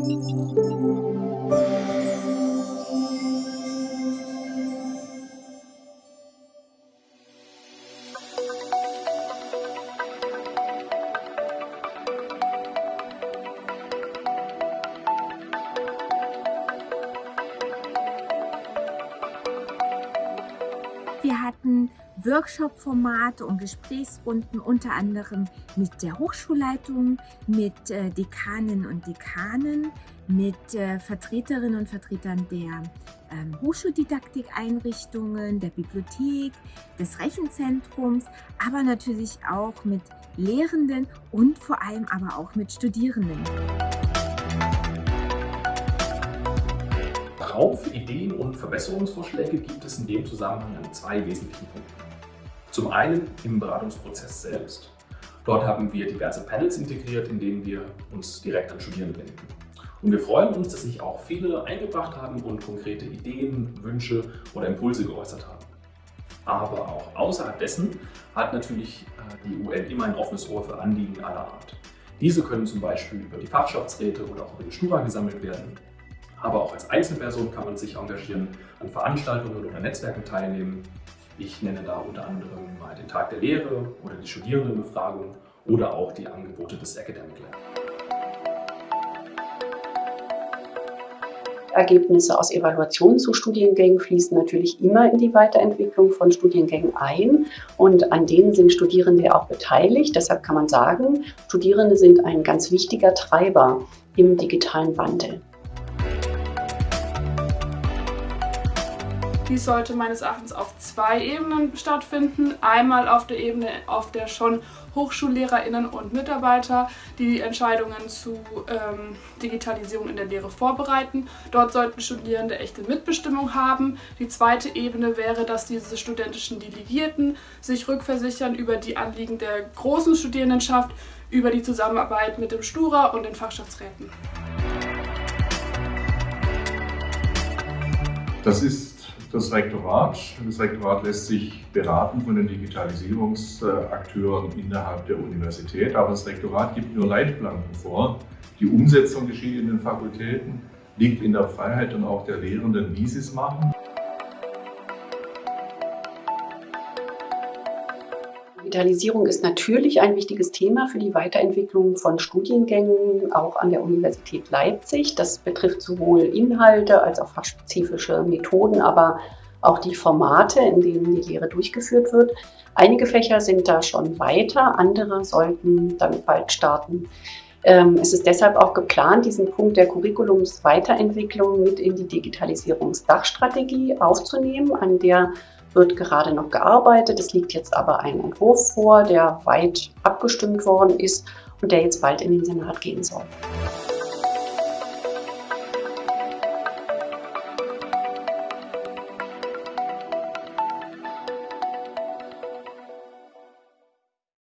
うん。Wir hatten Workshop-Formate und Gesprächsrunden unter anderem mit der Hochschulleitung, mit äh, Dekanen und Dekanen, mit äh, Vertreterinnen und Vertretern der ähm, Hochschuldidaktikeinrichtungen, der Bibliothek, des Rechenzentrums, aber natürlich auch mit Lehrenden und vor allem aber auch mit Studierenden. Raum für Ideen und Verbesserungsvorschläge gibt es in dem Zusammenhang an zwei wesentlichen Punkten. Zum einen im Beratungsprozess selbst. Dort haben wir diverse Panels integriert, in denen wir uns direkt an Studierende wenden. Und wir freuen uns, dass sich auch viele eingebracht haben und konkrete Ideen, Wünsche oder Impulse geäußert haben. Aber auch außerhalb dessen hat natürlich äh, die UN immer ein offenes Ohr für Anliegen aller Art. Diese können zum Beispiel über die Fachschaftsräte oder auch über die Stura gesammelt werden aber auch als Einzelperson kann man sich engagieren, an Veranstaltungen oder Netzwerken teilnehmen. Ich nenne da unter anderem mal den Tag der Lehre oder die Studierendenbefragung oder auch die Angebote des Academic Lab. Ergebnisse aus Evaluationen zu Studiengängen fließen natürlich immer in die Weiterentwicklung von Studiengängen ein und an denen sind Studierende auch beteiligt. Deshalb kann man sagen, Studierende sind ein ganz wichtiger Treiber im digitalen Wandel. Dies sollte meines Erachtens auf zwei Ebenen stattfinden. Einmal auf der Ebene, auf der schon HochschullehrerInnen und Mitarbeiter die Entscheidungen zu ähm, Digitalisierung in der Lehre vorbereiten. Dort sollten Studierende echte Mitbestimmung haben. Die zweite Ebene wäre, dass diese studentischen Delegierten sich rückversichern über die Anliegen der großen Studierendenschaft, über die Zusammenarbeit mit dem Stura und den Fachschaftsräten. Das ist das Rektorat. Das Rektorat lässt sich beraten von den Digitalisierungsakteuren innerhalb der Universität, aber das Rektorat gibt nur Leitplanken vor. Die Umsetzung geschieht in den Fakultäten, liegt in der Freiheit und auch der Lehrenden, wie sie es machen. Digitalisierung ist natürlich ein wichtiges Thema für die Weiterentwicklung von Studiengängen, auch an der Universität Leipzig. Das betrifft sowohl Inhalte als auch fachspezifische Methoden, aber auch die Formate, in denen die Lehre durchgeführt wird. Einige Fächer sind da schon weiter, andere sollten damit bald starten. Ähm, es ist deshalb auch geplant, diesen Punkt der Curriculumsweiterentwicklung mit in die Digitalisierungsdachstrategie aufzunehmen, an der wird gerade noch gearbeitet. Es liegt jetzt aber ein Entwurf vor, der weit abgestimmt worden ist und der jetzt bald in den Senat gehen soll.